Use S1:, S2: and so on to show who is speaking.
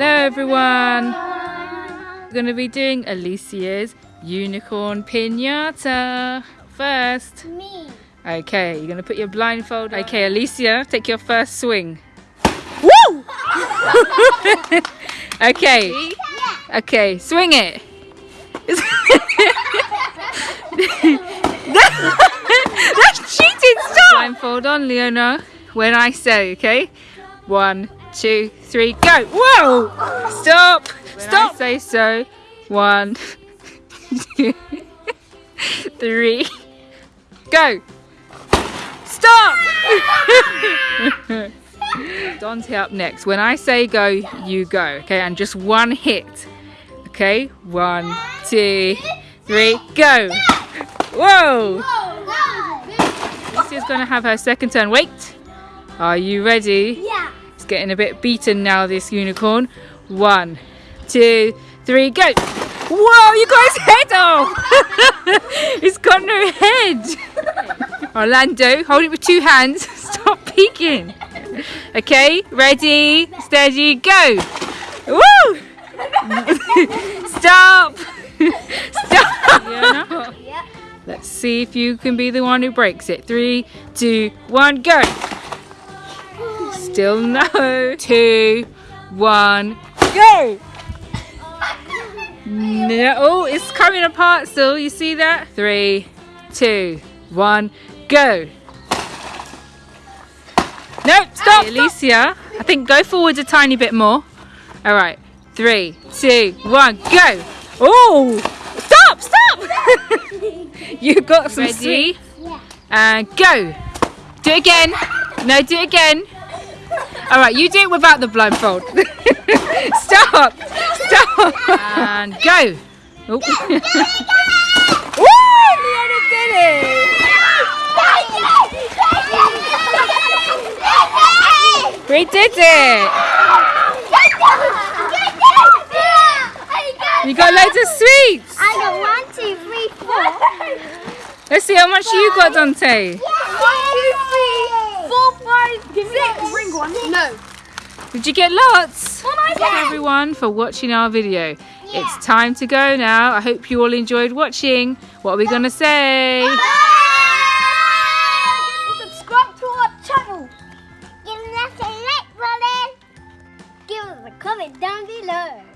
S1: Hello everyone.
S2: We're
S1: going to be doing Alicia's unicorn pinata first.
S2: Me.
S1: Okay, you're going to put your blindfold. On. Okay, Alicia, take your first swing. Woo! okay. Okay, swing it. That's cheating. Stop. Blindfold on, Leona. When I say, okay? One, two, three, go. Whoa! Stop. When Stop. I say so. One, two, three, go. Stop. Dante up next. When I say go, you go. Okay, and just one hit. Okay, one, two, three, go. Whoa! Lucia's gonna have her second turn. Wait! Are you ready? It's getting a bit beaten now, this unicorn. One, two, three, go! Whoa, you got his head off! He's got no head! Orlando, hold it with two hands. Stop peeking. Okay, ready, steady, go! Woo! Stop! Stop! Let's see if you can be the one who breaks it. Three, two, one, go!
S2: Still
S1: no. Two, one, go! No, oh, it's coming apart still. You see that? Three, two, one, go! No, stop! Alicia, I think go forwards a tiny bit more. All right, three, two, one, go! Oh, stop, stop! you got some Ready?
S2: Yeah. Uh,
S1: and go. Do it again. No, do it again. All right, you do it without the blindfold. Stop. Stop. And go. Oh. Woo! Leona did it. We did it.
S2: You got loads of
S1: sweets. I
S2: got one, two, three, four.
S1: Let's see how much you got, Dante. Did you get lots? Thank you, everyone for watching our video.
S2: Yeah. It's
S1: time to go now. I hope you all enjoyed watching. What are we going to say? Bye.
S2: Bye.
S3: Subscribe to our
S2: channel. Give us a like button. Give us a comment down below.